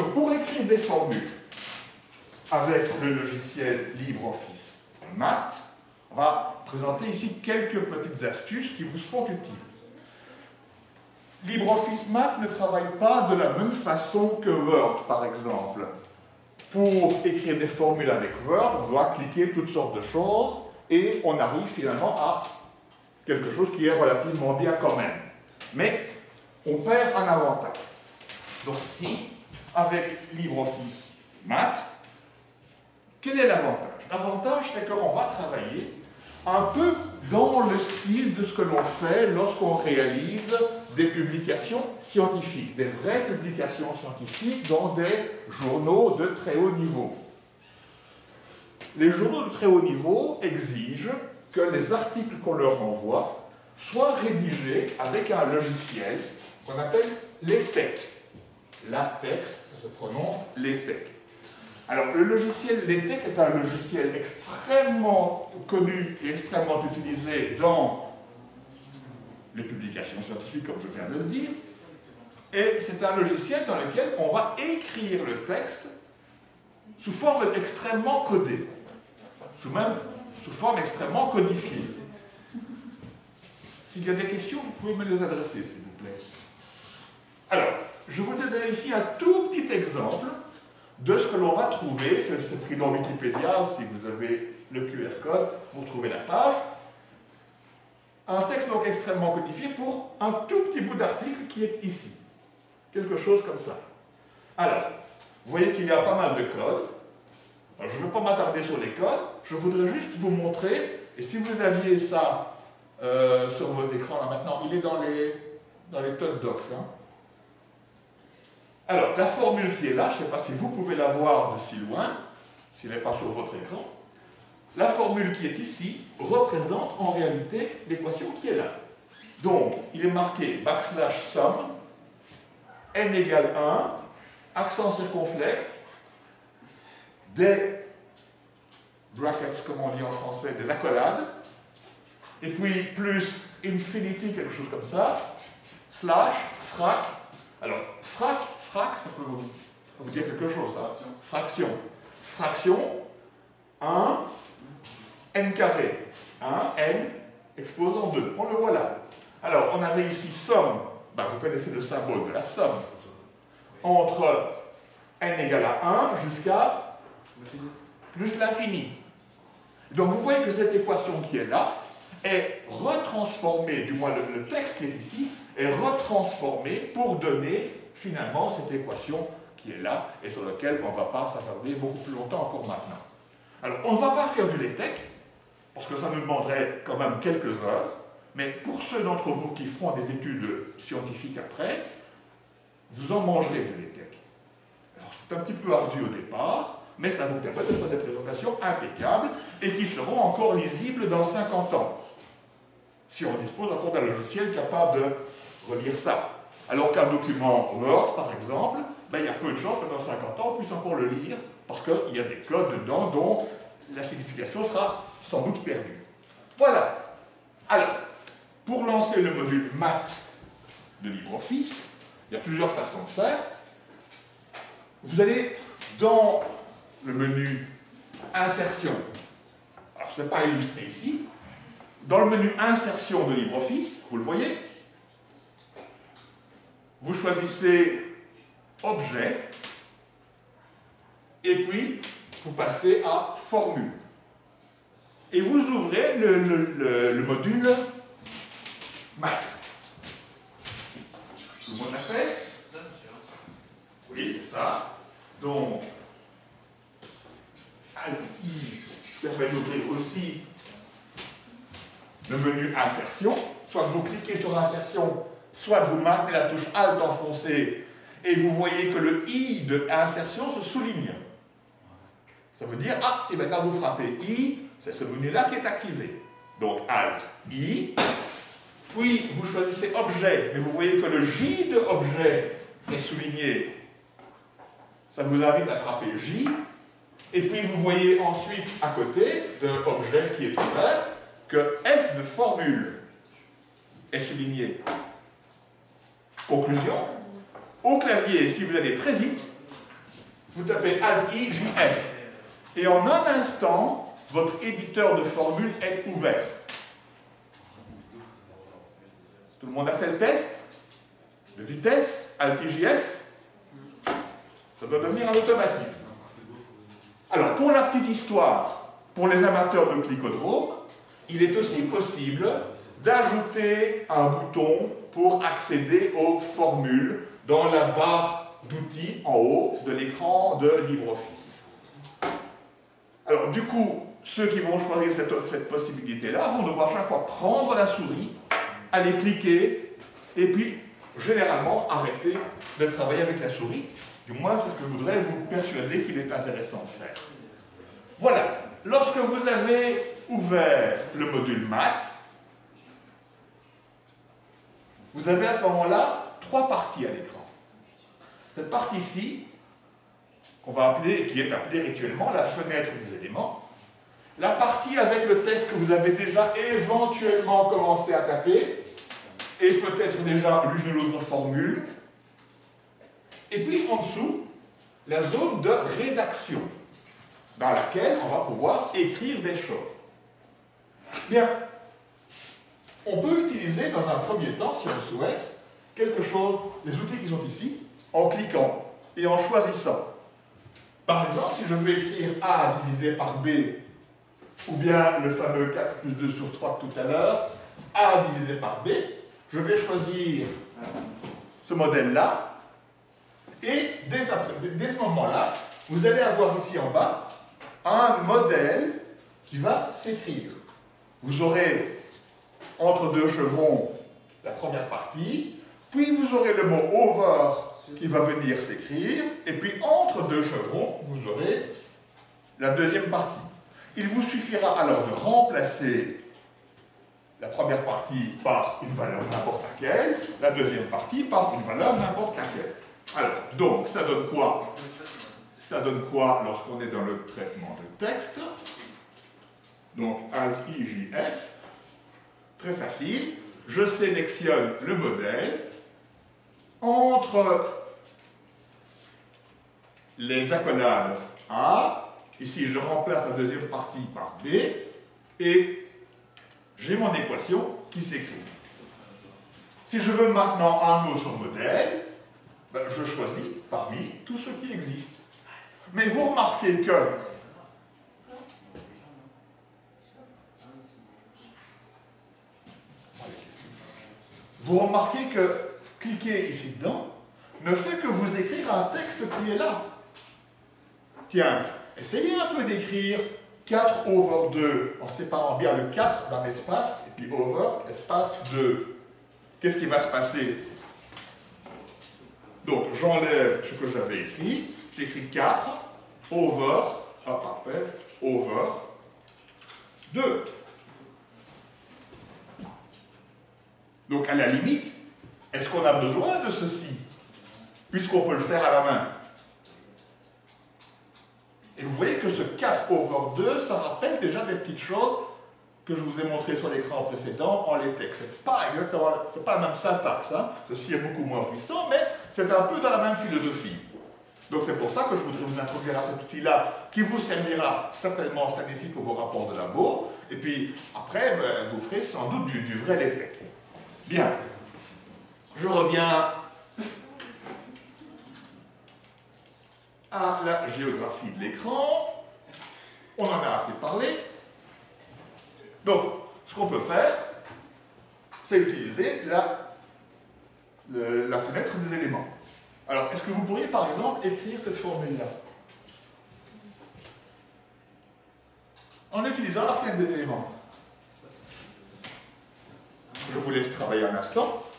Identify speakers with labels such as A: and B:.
A: Donc pour écrire des formules avec le logiciel LibreOffice Math, on va présenter ici quelques petites astuces qui vous seront utiles. LibreOffice Math ne travaille pas de la même façon que Word, par exemple. Pour écrire des formules avec Word, on doit cliquer toutes sortes de choses et on arrive finalement à quelque chose qui est relativement bien quand même. Mais on perd un avantage. Donc ici, avec LibreOffice Math, quel est l'avantage? L'avantage, c'est qu'on va travailler un peu dans le style de ce que l'on fait lorsqu'on réalise des publications scientifiques, des vraies publications scientifiques dans des journaux de très haut niveau. Les journaux de très haut niveau exigent que les articles qu'on leur envoie soient rédigés avec un logiciel qu'on appelle LaTeX. LaTeX, ça se prononce LaTeX. Alors, le logiciel LaTeX est un logiciel extrêmement connu et extrêmement utilisé dans les publications scientifiques, comme je viens de le dire. Et c'est un logiciel dans lequel on va écrire le texte sous forme extrêmement codée, sous même sous forme extrêmement codifiée. S'il y a des questions, vous pouvez me les adresser, s'il vous plaît. Alors, je vous donne ici un tout petit exemple de ce que l'on va trouver, c'est pris dans Wikipédia, si vous avez le QR code, vous trouvez la page. Un texte donc extrêmement codifié pour un tout petit bout d'article qui est ici. Quelque chose comme ça. Alors, vous voyez qu'il y a pas mal de codes. Je ne vais pas m'attarder sur les codes, je voudrais juste vous montrer, et si vous aviez ça euh, sur vos écrans là maintenant, il est dans les, dans top docs. Hein. Alors, la formule qui est là, je ne sais pas si vous pouvez la voir de si loin, s'il n'est pas sur votre écran, la formule qui est ici représente en réalité l'équation qui est là. Donc, il est marqué backslash sum, n égale 1, accent circonflexe, des brackets, comme on dit en français, des accolades, et puis plus infinity, quelque chose comme ça, slash, frac. Alors, frac, frac, ça peut vous, dire quelque chose, ça. Fraction. Fraction, 1, n carré. 1, n, exposant 2. On le voit là. Alors, on avait ici somme, ben, vous connaissez le symbole de la somme, entre n égale à 1 jusqu'à plus l'infini. Donc vous voyez que cette équation qui est là est retransformée, du moins le, texte qui est ici, est retransformé pour donner finalement cette équation qui est là et sur laquelle on ne va pas s'attarder beaucoup plus longtemps encore maintenant. Alors on ne va pas faire du LaTeX, parce que ça nous demanderait quand même quelques heures, mais pour ceux d'entre vous qui feront des études scientifiques après, vous en mangerez de LaTeX. Alors c'est un petit peu ardu au départ, mais ça nous permet de faire des présentations impeccables et qui seront encore lisibles dans 50 ans, si on dispose encore d'un logiciel capable de relire ça. Alors qu'un document Word, par exemple, ben, il y a peu de chances que dans 50 ans, on puisse encore le lire, parce qu'il y a des codes dedans dont la signification sera sans doute perdue. Voilà. Alors, pour lancer le module Math de LibreOffice, il y a plusieurs façons de faire. Vous allez dans le menu Insertion. Alors, ce n'est pas illustré ici. Dans le menu Insertion de LibreOffice, vous le voyez, vous choisissez Objet, et puis vous passez à Formule. Et vous ouvrez le, module Math. Tout le monde l'a fait Oui, c'est ça. Donc, I permet d'ouvrir aussi le menu Soit vous cliquez sur l'insertion, soit vous marquez la touche Alt enfoncée et vous voyez que le I de insertion se souligne. Ça veut dire, ah, si maintenant vous frappez I, c'est ce menu-là qui est activé. Donc Alt, I, puis vous choisissez Objet, mais vous voyez que le J de Objet est souligné. Ça vous invite à frapper J, et puis vous voyez ensuite à côté de l'objet qui est ouvert que F de formule est souligné. Conclusion, au clavier, si vous allez très vite, vous tapez Alt-I, J-F. Et en un instant, votre éditeur de formules est ouvert. Tout le monde a fait le test De vitesse, Alt-I-J-F Ça doit devenir un automatisme. Alors, pour la petite histoire, pour les amateurs de clicodrome, il est aussi possible d'ajouter un bouton pour accéder aux formules dans la barre d'outils en haut de l'écran de LibreOffice. Alors du coup, ceux qui vont choisir cette, possibilité-là vont devoir chaque fois prendre la souris, aller cliquer, et puis généralement arrêter de travailler avec la souris. Du moins, c'est ce que je voudrais vous persuader qu'il est intéressant de faire. Voilà, lorsque vous avez ouvert le module maths, vous avez à ce moment-là trois parties à l'écran. Cette partie-ci, qu'on va appeler, qui est appelée rituellement la fenêtre des éléments, la partie avec le test que vous avez déjà éventuellement commencé à taper, et peut-être déjà l'une ou l'autre formule, et puis en dessous, la zone de rédaction, dans laquelle on va pouvoir écrire des choses. Bien, on peut utiliser dans un premier temps, si on le souhaite, quelque chose, les outils qui sont ici, en cliquant et en choisissant. Par exemple, si je veux écrire A divisé par B, ou bien le fameux 4 plus 2 sur 3 tout à l'heure, A divisé par B, je vais choisir ce modèle-là, et dès, dès ce moment-là, vous allez avoir ici en bas un modèle qui va s'écrire. Vous aurez entre deux chevrons la première partie, puis vous aurez le mot over qui va venir s'écrire, et puis entre deux chevrons, vous aurez la deuxième partie. Il vous suffira alors de remplacer la première partie par une valeur n'importe laquelle, la deuxième partie par une valeur n'importe laquelle. Alors, donc, ça donne quoi? Ça donne quoi lorsqu'on est dans le traitement de texte? Donc, Alt-I-J-F, Très facile. Je sélectionne le modèle. Entre les accolades A, ici je remplace la deuxième partie par B, et j'ai mon équation qui s'écrit. Si je veux maintenant un autre modèle, ben, je choisis parmi tous ceux qui existent. Mais vous remarquez que vous remarquez que cliquer ici dedans ne fait que vous écrire un texte qui est là. Tiens, essayez un peu d'écrire 4 over 2 en séparant bien le 4 d'un espace et puis over, espace 2. Qu'est-ce qui va se passer? Donc j'enlève ce que j'avais écrit, j'écris 4 over, parfait, over 2. Donc à la limite, est-ce qu'on a besoin de ceci Puisqu'on peut le faire à la main? Et vous voyez que ce 4 over 2, ça rappelle déjà des petites choses que je vous ai montrées sur l'écran précédent en latex. C'est pas exactement, c'est pas la même syntaxe, hein. ceci est beaucoup moins puissant, mais c'est un peu dans la même philosophie. Donc c'est pour ça que je voudrais vous introduire à cet outil-là, qui vous servira certainement cette année-ci pour vos rapports de labo, et puis après, ben, vous ferez sans doute du, du vrai latex. Bien. Je reviens à la géographie de l'écran. On en a assez parlé. Donc, ce qu'on peut faire, c'est utiliser la, fenêtre des éléments. Alors, est-ce que vous pourriez, par exemple, écrire cette formule-là? En utilisant la fenêtre des éléments. Je vous laisse travailler un instant.